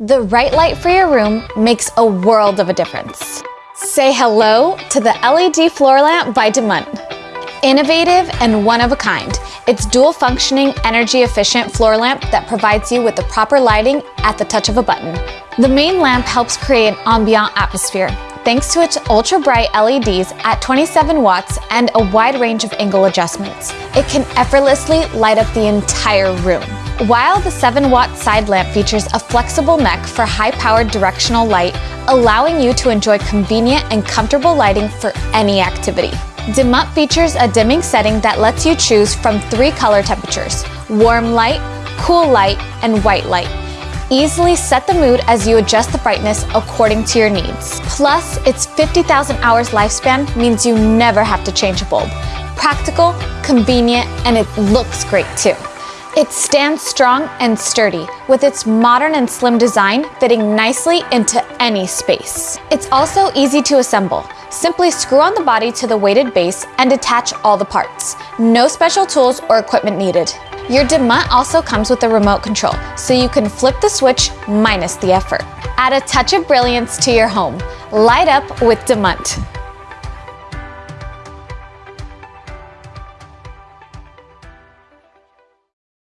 The right light for your room makes a world of a difference. Say hello to the LED floor lamp by Dimunt. Innovative and one of a kind, it's dual functioning, energy efficient floor lamp that provides you with the proper lighting at the touch of a button. The main lamp helps create an ambient atmosphere thanks to its ultra bright LEDs at 27 watts and a wide range of angle adjustments. It can effortlessly light up the entire room. While the 7 watt side lamp features a flexible neck for high powered directional light, allowing you to enjoy convenient and comfortable lighting for any activity. Dimunt features a dimming setting that lets you choose from three color temperatures, warm light, cool light, and white light. Easily set the mood as you adjust the brightness according to your needs. Plus, its 50,000 hours lifespan means you never have to change a bulb. Practical, convenient, and it looks great too. It stands strong and sturdy, with its modern and slim design fitting nicely into any space. It's also easy to assemble. Simply screw on the body to the weighted base and attach all the parts. No special tools or equipment needed. Your Dimunt also comes with a remote control, so you can flip the switch minus the effort. Add a touch of brilliance to your home. Light up with Dimunt.